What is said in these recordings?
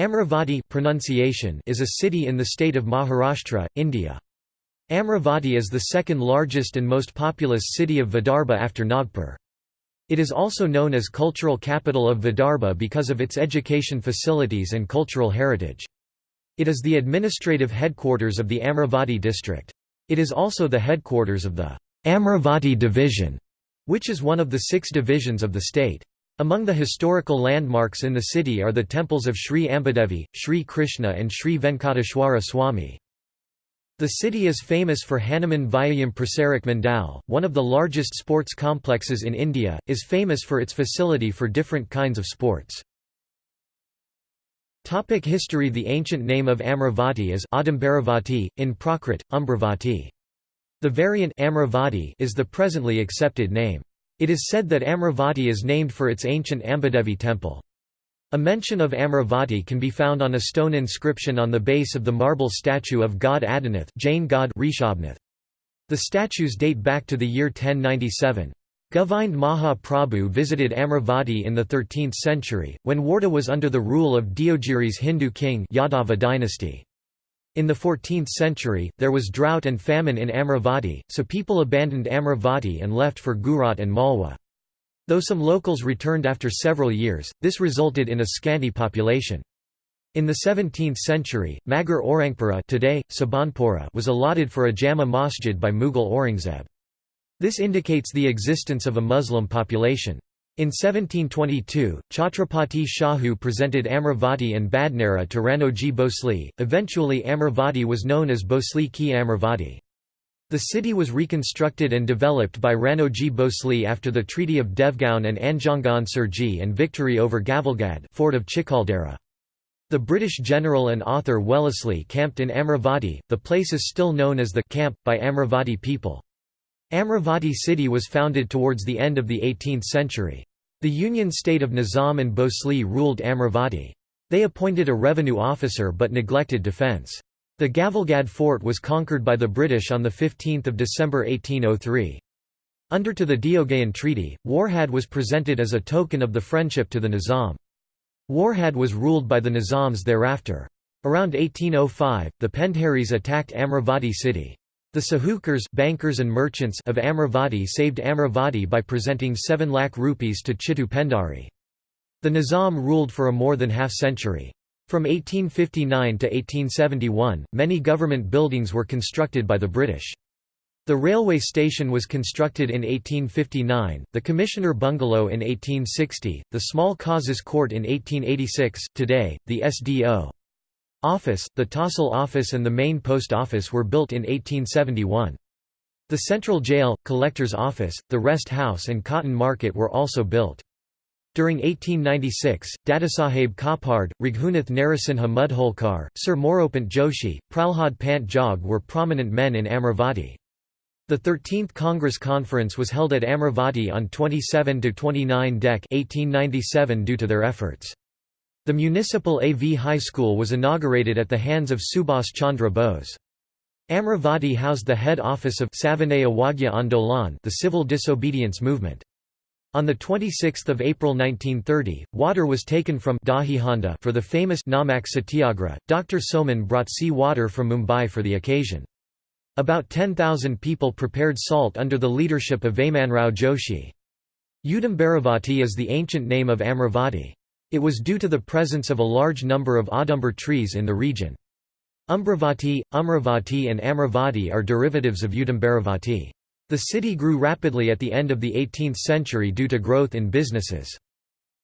Amravati pronunciation is a city in the state of Maharashtra, India. Amravati is the second largest and most populous city of Vidarbha after Nagpur. It is also known as cultural capital of Vidarbha because of its education facilities and cultural heritage. It is the administrative headquarters of the Amravati district. It is also the headquarters of the Amravati division, which is one of the six divisions of the state. Among the historical landmarks in the city are the temples of Sri Ambadevi, Sri Krishna and Sri Venkateshwara Swami. The city is famous for Hanuman Vyayam Prasarak Mandal, one of the largest sports complexes in India, is famous for its facility for different kinds of sports. Topic history The ancient name of Amravati is Adambaravati, in Prakrit, Umbravati. The variant Amravati is the presently accepted name. It is said that Amravati is named for its ancient Ambadevi temple. A mention of Amravati can be found on a stone inscription on the base of the marble statue of god Adinath Jain god Rishabhnath. The statues date back to the year 1097. Govind Maha Prabhu visited Amravati in the 13th century, when Wardha was under the rule of Deogiri's Hindu king Yadava dynasty. In the 14th century, there was drought and famine in Amravati, so people abandoned Amravati and left for Gujarat and Malwa. Though some locals returned after several years, this resulted in a scanty population. In the 17th century, Magar Aurangpura today, Sabanpura was allotted for a Jama masjid by Mughal Aurangzeb. This indicates the existence of a Muslim population. In 1722, Chhatrapati Shahu presented Amravati and Badnera to Ranoji Bhosle. Eventually, Amravati was known as Bhosle ki Amravati. The city was reconstructed and developed by Ranoji Bhosle after the Treaty of Devgaon and Anjangaon Surji and victory over Gavalgad fort of Chikaldara. The British general and author Wellesley camped in Amravati, the place is still known as the camp, by Amravati people. Amravati city was founded towards the end of the 18th century. The Union state of Nizam and Bhosle ruled Amravati. They appointed a revenue officer but neglected defence. The Gavalgad fort was conquered by the British on 15 December 1803. Under to the Deogaon Treaty, Warhad was presented as a token of the friendship to the Nizam. Warhad was ruled by the Nizams thereafter. Around 1805, the Pendharis attacked Amravati city. The Sahukars bankers and merchants of Amravati saved Amravati by presenting 7 lakh rupees to Chittu Pendhari. The Nizam ruled for a more than half century. From 1859 to 1871, many government buildings were constructed by the British. The railway station was constructed in 1859, the Commissioner Bungalow in 1860, the Small Causes Court in 1886. Today, the SDO Office, the Tahsil Office and the main post office were built in 1871. The Central Jail, Collector's Office, the Rest House and Cotton Market were also built. During 1896, Dadasaheb Khaparde, Raghunath Narasimha Mudholkar, Sir Moropant Joshi, Pralhad Pant Jog were prominent men in Amravati. The 13th Congress Conference was held at Amravati on 27–29 Dec 1897 due to their efforts. The municipal AV High School was inaugurated at the hands of Subhas Chandra Bose. Amravati housed the head office of Savanaya Wagya Andolan the civil disobedience movement. On 26 April 1930, water was taken from Dahihanda for the famous Namak Satyagraha. Dr. Soman brought sea water from Mumbai for the occasion. About 10,000 people prepared salt under the leadership of Vamanrao Joshi. Udambaravati is the ancient name of Amravati. It was due to the presence of a large number of Audumber trees in the region. Umbravati, Umravati and Amravati are derivatives of Udambaravati. The city grew rapidly at the end of the 18th century due to growth in businesses.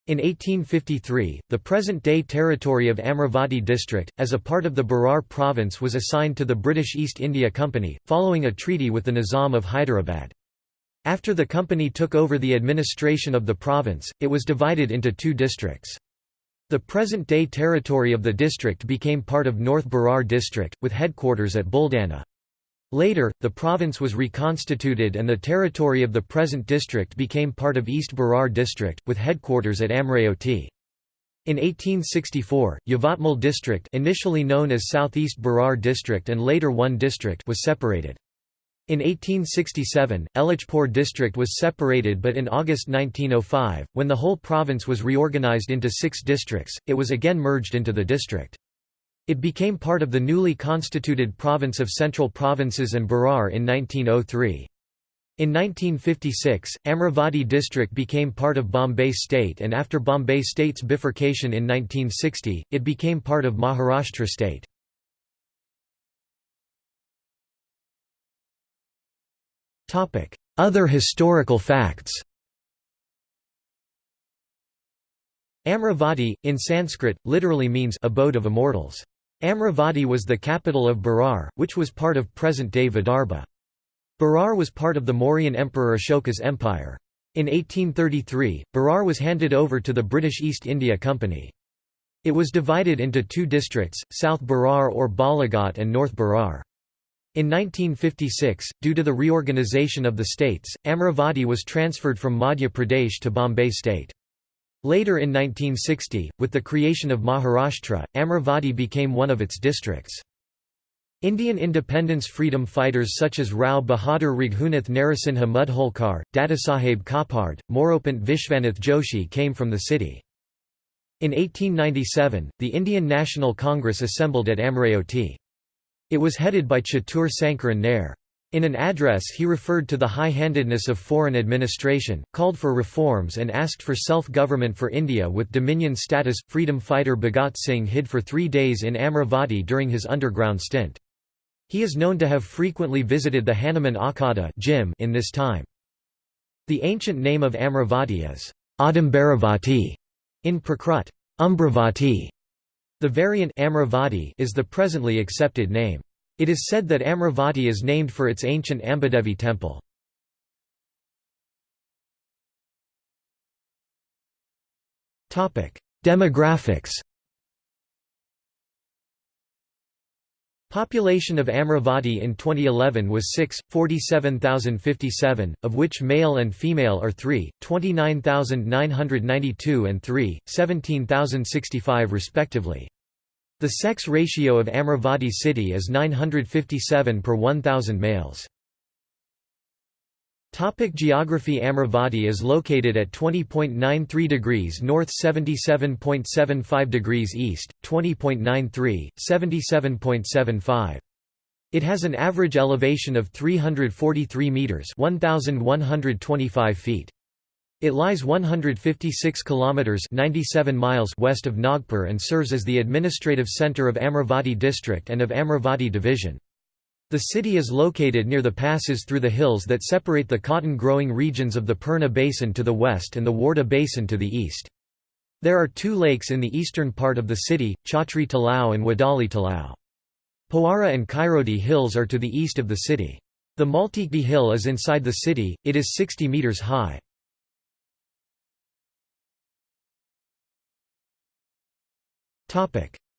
In 1853, the present-day territory of Amravati district, as a part of the Berar province was assigned to the British East India Company, following a treaty with the Nizam of Hyderabad. After the company took over the administration of the province, it was divided into two districts. The present-day territory of the district became part of North Berar district, with headquarters at Buldana. Later, the province was reconstituted and the territory of the present district became part of East Berar district, with headquarters at Amraoti. In 1864, Yavatmal district initially known as Southeast Berar district and later one district was separated. In 1867, Ellichpur district was separated but in August 1905, when the whole province was reorganized into six districts, it was again merged into the district. It became part of the newly constituted province of Central Provinces and Berar in 1903. In 1956, Amravati district became part of Bombay state and after Bombay state's bifurcation in 1960, it became part of Maharashtra state. Other historical facts Amravati, in Sanskrit, literally means abode of immortals. Amravati was the capital of Berar, which was part of present-day Vidarbha. Berar was part of the Mauryan Emperor Ashoka's empire. In 1833, Berar was handed over to the British East India Company. It was divided into two districts, South Berar or Balaghat and North Berar. In 1956, due to the reorganization of the states, Amravati was transferred from Madhya Pradesh to Bombay state. Later in 1960, with the creation of Maharashtra, Amravati became one of its districts. Indian independence freedom fighters such as Rao Bahadur Raghunath Narasimha Mudholkar, Dadasaheb Khaparde, Moropant Vishvanath Joshi came from the city. In 1897, the Indian National Congress assembled at Amraoti. It was headed by Chettur Sankaran Nair. In an address he referred to the high-handedness of foreign administration, called for reforms and asked for self-government for India with dominion status. Freedom fighter Bhagat Singh hid for three days in Amravati during his underground stint. He is known to have frequently visited the Hanuman Akhada gym in this time. The ancient name of Amravati is Adambaravati in Prakrit, Umbravati. The variant Amravati is the presently accepted name. It is said that Amravati is named for its ancient Ambadevi temple. Demographics Population of Amravati in 2011 was 6, 47,057, of which male and female are 3, 29,992 and 3, 17,065 respectively. The sex ratio of Amravati city is 957 per 1,000 males. Topic geography Amravati is located at 20.93 degrees north 77.75 degrees east, 20.93, 77.75. It has an average elevation of 343 metres 1,125 feet. It lies 156 kilometers 97 miles west of Nagpur and serves as the administrative center of Amravati district and of Amravati division. The city is located near the passes through the hills that separate the cotton-growing regions of the Purna Basin to the west and the Wardha Basin to the east. There are two lakes in the eastern part of the city, Chhatri Talao and Wadali Talao. Powara and Kairodi hills are to the east of the city. The Maltikdi hill is inside the city, it is 60 metres high.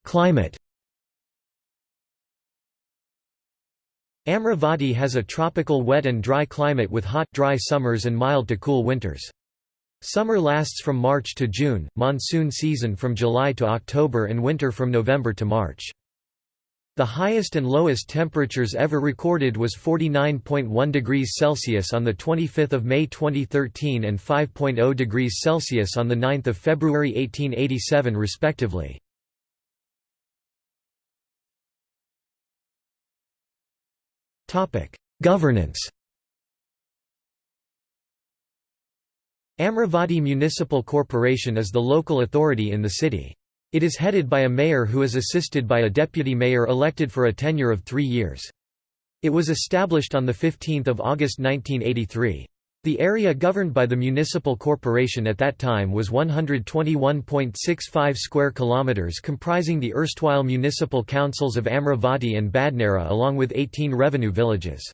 Climate Amravati has a tropical wet and dry climate with hot, dry summers and mild to cool winters. Summer lasts from March to June, monsoon season from July to October and winter from November to March. The highest and lowest temperatures ever recorded was 49.1 degrees Celsius on 25 May 2013 and 5.0 degrees Celsius on 9 February 1887 respectively. Governance Amravati Municipal Corporation is the local authority in the city. It is headed by a mayor who is assisted by a deputy mayor elected for a tenure of three years. It was established on 15 August 1983. The area governed by the municipal corporation at that time was 121.65 square kilometers comprising the erstwhile municipal councils of Amravati and Badnera along with 18 revenue villages.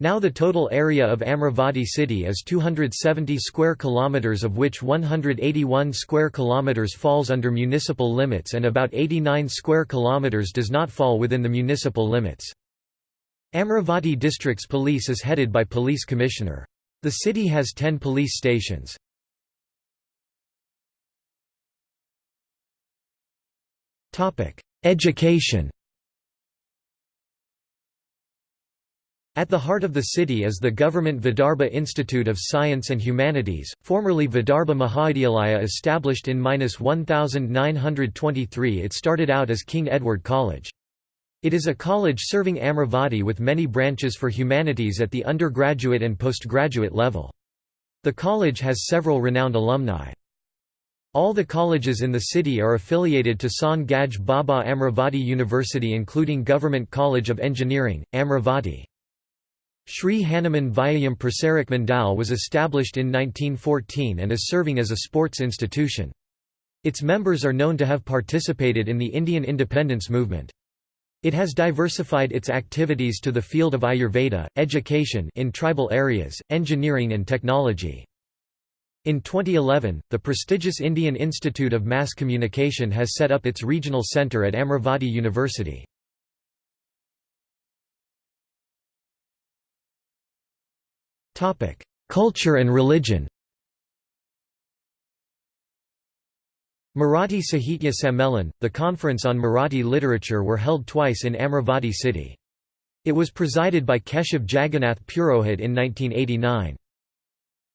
Now the total area of Amravati city is 270 square kilometers of which 181 square kilometers falls under municipal limits and about 89 square kilometers does not fall within the municipal limits. Amravati district's police is headed by police commissioner. The city has 10 police stations. Education At the heart of the city is the government Vidarbha Institute of Science and Humanities, formerly Vidarbha Mahavidyalaya established in 1923 it started out as King Edward College. It is a college serving Amravati with many branches for humanities at the undergraduate and postgraduate level. The college has several renowned alumni. All the colleges in the city are affiliated to Sant Gadge Baba Amravati University including Government College of Engineering, Amravati. Sri Hanuman Vyayam Prasarak Mandal was established in 1914 and is serving as a sports institution. Its members are known to have participated in the Indian independence movement. It has diversified its activities to the field of Ayurveda, education in tribal areas, engineering and technology. In 2011, the prestigious Indian Institute of Mass Communication has set up its regional centre at Amravati University. Culture and religion Marathi Sahitya Sammelan, the conference on Marathi literature were held twice in Amravati city. It was presided by Keshav Jagannath Purohit in 1989.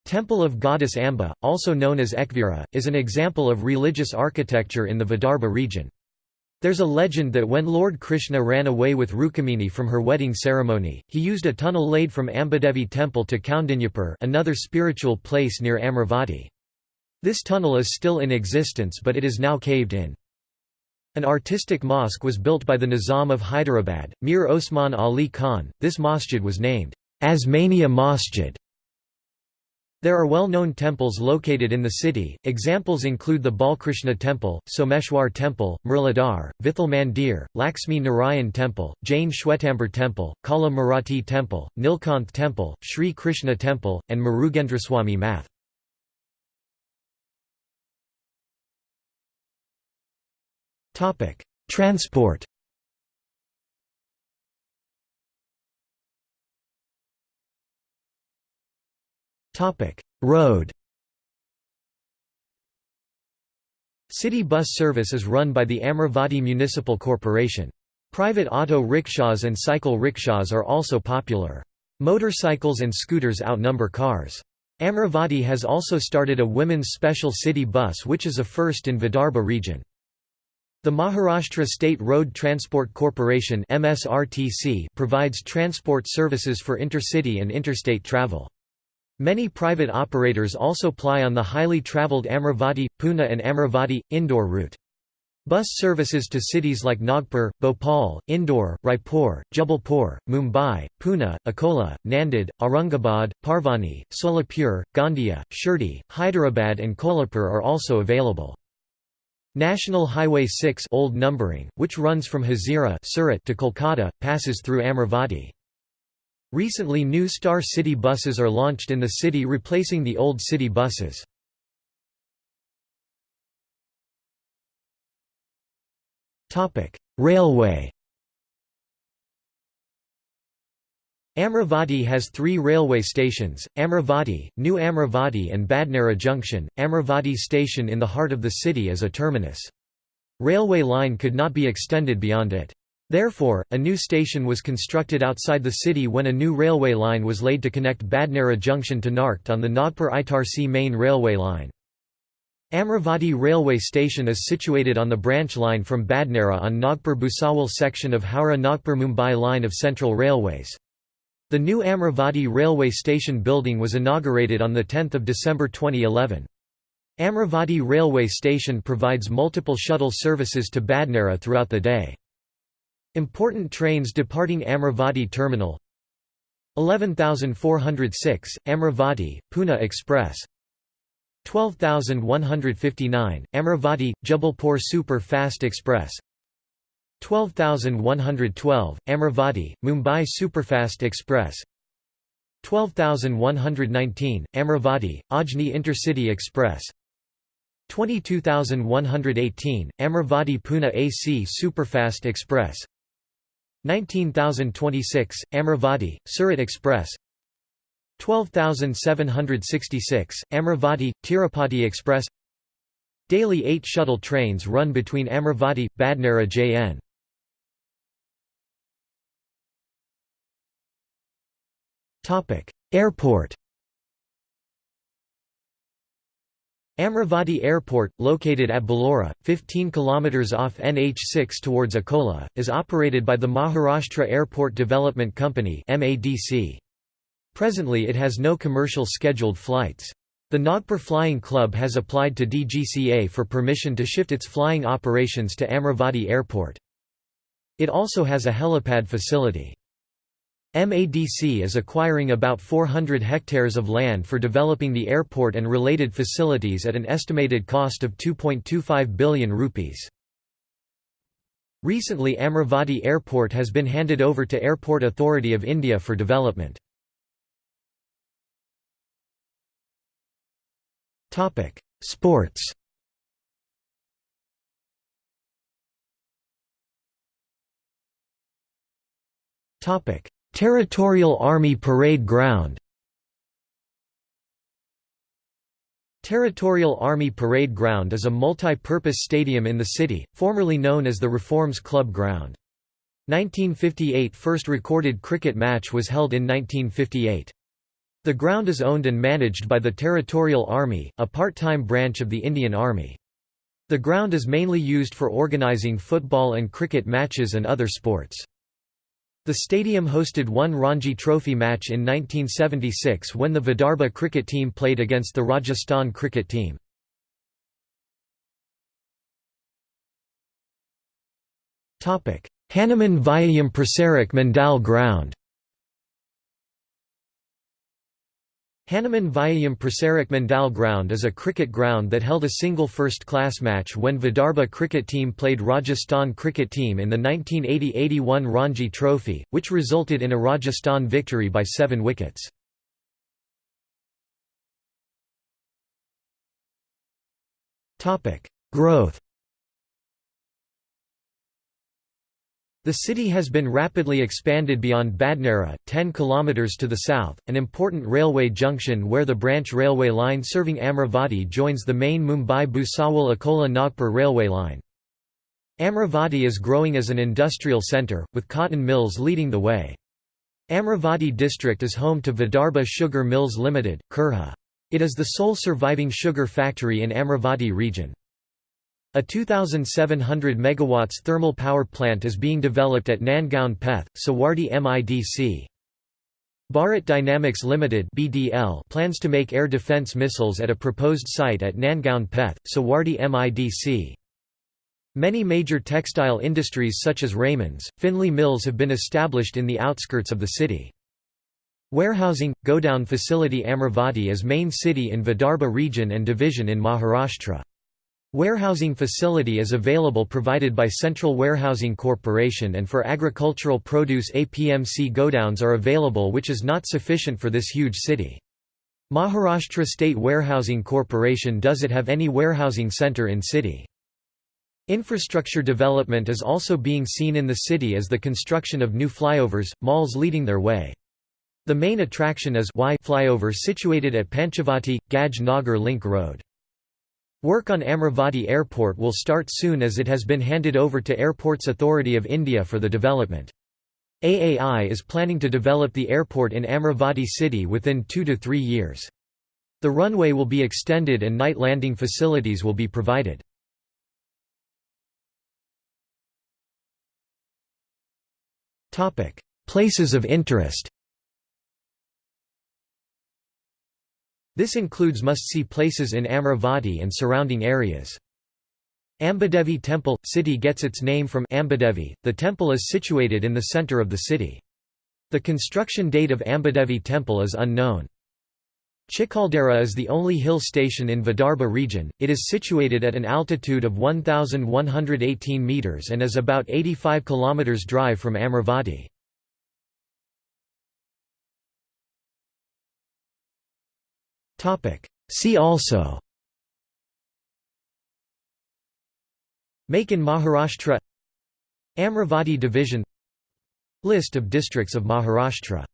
Temple of Goddess Amba, also known as Ekvira, is an example of religious architecture in the Vidarbha region. There's a legend that when Lord Krishna ran away with Rukmini from her wedding ceremony, he used a tunnel laid from Ambadevi temple to Kaundinyapur another spiritual place near Amravati. This tunnel is still in existence but it is now caved in. An artistic mosque was built by the Nizam of Hyderabad, Mir Osman Ali Khan. This masjid was named Osmania Masjid there are well-known temples located in the city, examples include the Balkrishna Temple, Someshwar Temple, Murlidhar, Vithal Mandir, Lakshmi Narayan Temple, Jain Shwetambar Temple, Kala Marathi Temple, Nilkanth Temple, Sri Krishna Temple, and Murugendraswamy Math. Transport Topic: Road City bus service is run by the Amravati Municipal Corporation. Private auto rickshaws and cycle rickshaws are also popular. Motorcycles and scooters outnumber cars. Amravati has also started a women's special city bus which is a first in Vidarbha region. The Maharashtra State Road Transport Corporation MSRTC provides transport services for intercity and interstate travel. Many private operators also ply on the highly travelled Amravati, Pune and Amravati, Indore route. Bus services to cities like Nagpur, Bhopal, Indore, Raipur, Jabalpur, Mumbai, Pune, Akola, Nanded, Aurangabad, Parbhani, Solapur, Gondia, Shirdi, Hyderabad and Kolhapur are also available. National Highway 6 old numbering, which runs from Hazira Surat to Kolkata, passes through Amravati. Recently new Star City buses are launched in the city replacing the old city buses. Railway Amravati has three railway stations, Amravati, New Amravati and Badnera Junction, Amravati station in the heart of the city is a terminus. Railway line could not be extended beyond it. Therefore, a new station was constructed outside the city when a new railway line was laid to connect Badnera junction to Narkhed on the Nagpur-Itarsi main railway line. Amravati railway station is situated on the branch line from Badnera on Nagpur-Bhusawal section of Howrah-Nagpur-Mumbai line of Central Railways. The new Amravati railway station building was inaugurated on 10 December 2011. Amravati railway station provides multiple shuttle services to Badnera throughout the day. Important trains departing Amravati Terminal 11406, Amravati, Pune Express 12159, Amravati, Jabalpur Super Fast Express 12112, Amravati, Mumbai Superfast Express. 12119, Amravati, Ajni Intercity Express. 22118, Amravati Pune AC Superfast Express. 19026, Amravati, Surat Express. 12766, Amravati, Tirupati Express. Daily 8 shuttle trains run between Amravati, Badnera Jn. Airport Amravati Airport, located at Bellora, 15 km off NH6 towards Akola, is operated by the Maharashtra Airport Development Company Presently it has no commercial scheduled flights. The Nagpur Flying Club has applied to DGCA for permission to shift its flying operations to Amravati Airport. It also has a helipad facility. MADC is acquiring about 400 hectares of land for developing the airport and related facilities at an estimated cost of 2.25 billion rupees. Recently Amravati Airport has been handed over to Airport Authority of India for development. Sports Topic Territorial Army Parade Ground Territorial Army Parade Ground is a multi-purpose stadium in the city, formerly known as the Reforms Club Ground. 1958 first recorded cricket match was held in 1958. The ground is owned and managed by the Territorial Army, a part-time branch of the Indian Army. The ground is mainly used for organizing football and cricket matches and other sports. The stadium hosted one Ranji Trophy match in 1976 when the Vidarbha cricket team played against the Rajasthan cricket team. Hanuman Vyayam Prasarak Mandal Ground Hanuman Vyayam Prasarak Mandal Ground is a cricket ground that held a single first-class match when Vidarbha cricket team played Rajasthan cricket team in the 1980–81 Ranji Trophy, which resulted in a Rajasthan victory by seven wickets. Growth The city has been rapidly expanded beyond Badnera, 10 km to the south, an important railway junction where the branch railway line serving Amravati joins the main Mumbai-Bhusawal-Akola-Nagpur railway line. Amravati is growing as an industrial centre, with cotton mills leading the way. Amravati district is home to Vidarbha Sugar Mills Limited, Kurha. It is the sole surviving sugar factory in Amravati region. A 2,700 MW thermal power plant is being developed at Nandgaon Peth, Sawardi MIDC. Bharat Dynamics Limited (BDL) plans to make air defense missiles at a proposed site at Nandgaon Peth, Sawardi MIDC. Many major textile industries such as Raymond's, Finley Mills have been established in the outskirts of the city. Warehousing – Godown facility Amravati is main city in Vidarbha region and division in Maharashtra. Warehousing facility is available provided by Central Warehousing Corporation and for agricultural produce APMC godowns are available which is not sufficient for this huge city. Maharashtra State Warehousing Corporation does it have any warehousing center in city. Infrastructure development is also being seen in the city as the construction of new flyovers, malls leading their way. The main attraction is Y flyover situated at Panchavati, Gadge Nagar Link Road. Work on Amravati Airport will start soon as it has been handed over to Airports Authority of India for the development. AAI is planning to develop the airport in Amravati city within two to three years. The runway will be extended and night landing facilities will be provided. Places of interest This includes must-see places in Amravati and surrounding areas. Ambadevi Temple – City gets its name from Ambadevi, the temple is situated in the centre of the city. The construction date of Ambadevi Temple is unknown. Chikaldara is the only hill station in Vidarbha region, it is situated at an altitude of 1,118 metres and is about 85 km drive from Amravati. See also. Make in Maharashtra. Amravati Division. List of districts of Maharashtra